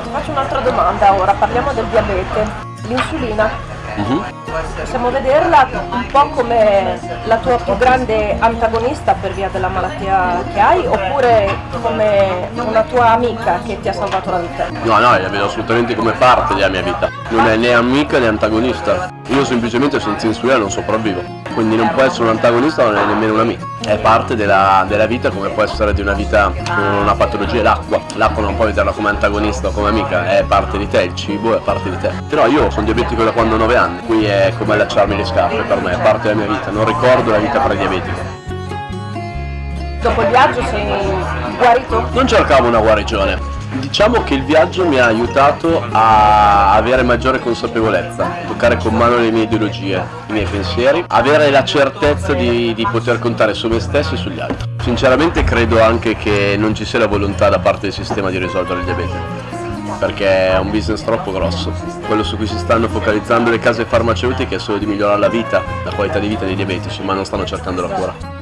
faccio un'altra domanda ora, parliamo del diabete. L'insulina, Mhm. possiamo vederla un po' come la tua più grande antagonista per via della malattia che hai oppure come una tua amica che ti ha salvato la vita? No, no, la vedo assolutamente come parte della mia vita. Non è né amica né antagonista. Io semplicemente senza insulina non sopravvivo. Quindi non può essere un antagonista, non è nemmeno un amico. È parte della, della vita come può essere di una vita con una patologia. L'acqua. L'acqua non puoi vederla come antagonista o come amica, è parte di te, il cibo è parte di te. Però io sono diabetico da quando ho 9 anni, qui è come allacciarmi le scarpe per me, è parte della mia vita, non ricordo la vita prediabetica. Dopo il viaggio sei guarito? Non cercavo una guarigione. Diciamo che il viaggio mi ha aiutato a avere maggiore consapevolezza, toccare con mano le mie ideologie, i miei pensieri, avere la certezza di, di poter contare su me stesso e sugli altri. Sinceramente credo anche che non ci sia la volontà da parte del sistema di risolvere il diabete perché è un business troppo grosso. Quello su cui si stanno focalizzando le case farmaceutiche è solo di migliorare la vita, la qualità di vita dei diabetici, ma non stanno cercando la cura.